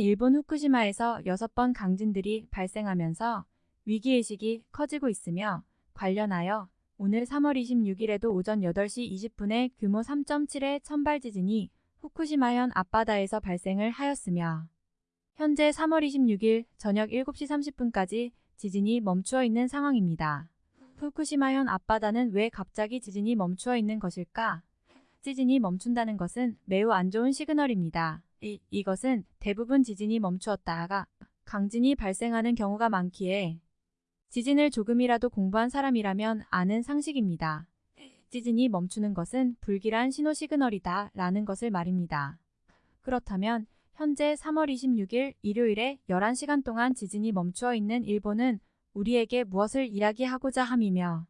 일본 후쿠시마에서 6번 강진들이 발생하면서 위기의식이 커지고 있으며 관련하여 오늘 3월 26일에도 오전 8시 20분에 규모 3.7의 천발 지진이 후쿠시마현 앞바다에서 발생을 하였으며 현재 3월 26일 저녁 7시 30분까지 지진이 멈추어 있는 상황입니다. 후쿠시마현 앞바다는 왜 갑자기 지진이 멈추어 있는 것일까? 지진이 멈춘다는 것은 매우 안 좋은 시그널입니다. 이, 이것은 대부분 지진이 멈추었다가 강진이 발생하는 경우가 많기에 지진을 조금이라도 공부한 사람이라면 아는 상식입니다. 지진이 멈추는 것은 불길한 신호 시그널이다 라는 것을 말입니다. 그렇다면 현재 3월 26일 일요일에 11시간 동안 지진이 멈추어 있는 일본은 우리에게 무엇을 이야기하고자 함이며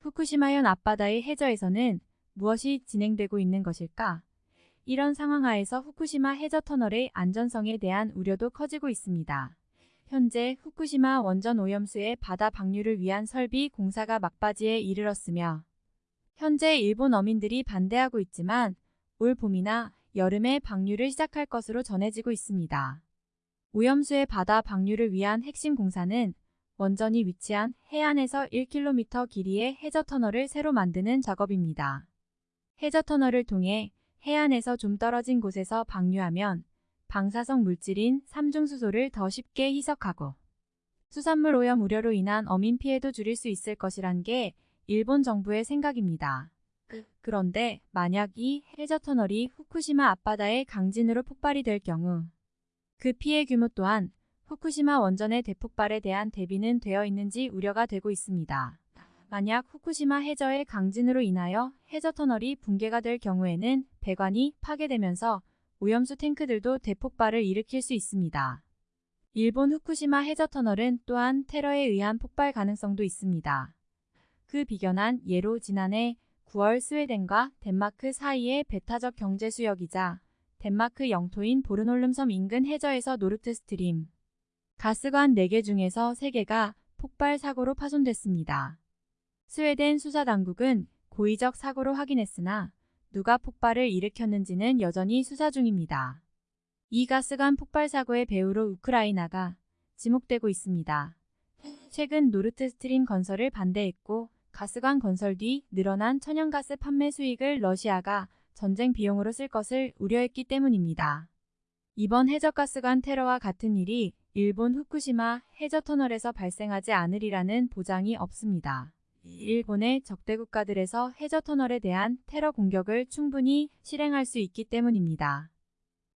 후쿠시마현 앞바다의 해저에서는 무엇이 진행되고 있는 것일까? 이런 상황 하에서 후쿠시마 해저 터널의 안전성에 대한 우려도 커지고 있습니다. 현재 후쿠시마 원전 오염수의 바다 방류를 위한 설비 공사가 막바지에 이르렀으며 현재 일본 어민들이 반대하고 있지만 올 봄이나 여름에 방류를 시작할 것으로 전해지고 있습니다. 오염수의 바다 방류를 위한 핵심 공사는 원전이 위치한 해안에서 1km 길이의 해저 터널을 새로 만드는 작업입니다. 해저 터널을 통해 해안에서 좀 떨어진 곳에서 방류하면 방사성 물질인 삼중수소를 더 쉽게 희석하고 수산물 오염 우려로 인한 어민 피해도 줄일 수 있을 것이란 게 일본 정부의 생각입니다. 그런데 만약 이 해저 터널이 후쿠시마 앞바다의 강진으로 폭발이 될 경우 그 피해 규모 또한 후쿠시마 원전의 대폭발에 대한 대비는 되어 있는지 우려가 되고 있습니다. 만약 후쿠시마 해저의 강진으로 인하여 해저 터널이 붕괴가 될 경우에는 배관이 파괴되면서 오염수 탱크들도 대폭발을 일으킬 수 있습니다. 일본 후쿠시마 해저 터널은 또한 테러에 의한 폭발 가능성도 있습니다. 그 비견한 예로 지난해 9월 스웨덴과 덴마크 사이의 배타적 경제 수역이자 덴마크 영토인 보르놀름 섬 인근 해저에서 노르트 스트림 가스관 4개 중에서 3개가 폭발 사고로 파손됐습니다. 스웨덴 수사당국은 고의적 사고로 확인했으나 누가 폭발을 일으켰는지는 여전히 수사 중입니다. 이 가스관 폭발 사고의 배후로 우크라이나가 지목되고 있습니다. 최근 노르트 스트림 건설을 반대했고 가스관 건설 뒤 늘어난 천연가스 판매 수익을 러시아가 전쟁 비용으로 쓸 것을 우려했기 때문입니다. 이번 해저가스관 테러와 같은 일이 일본 후쿠시마 해저터널에서 발생하지 않으리라는 보장이 없습니다. 일본의 적대 국가들에서 해저 터널에 대한 테러 공격을 충분히 실행할 수 있기 때문입니다.